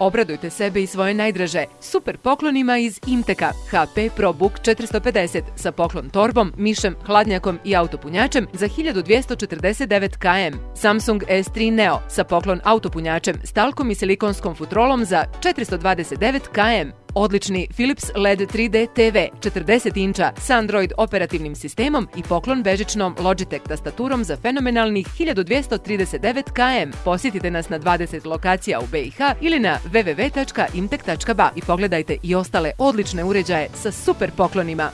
Obradujte sebe i svoje najdraže super poklonima iz Imteka. HP ProBook 450 sa poklon torbom, mišem, hladnjakom i autopunjačem za 1249 km. Samsung S3 Neo sa poklon autopunjačem, stalkom i silikonskom futrolom za 429 km. Odlični Philips LED 3D TV 40 inča sa Android operativnim sistemom i poklon bežičnom Logitech tastaturom za fenomenalnih 1239 km. Posjetite nas na 20 lokacija u BiH ili na www.imtek.ba i pogledajte i ostale odlične uređaje sa super poklonima.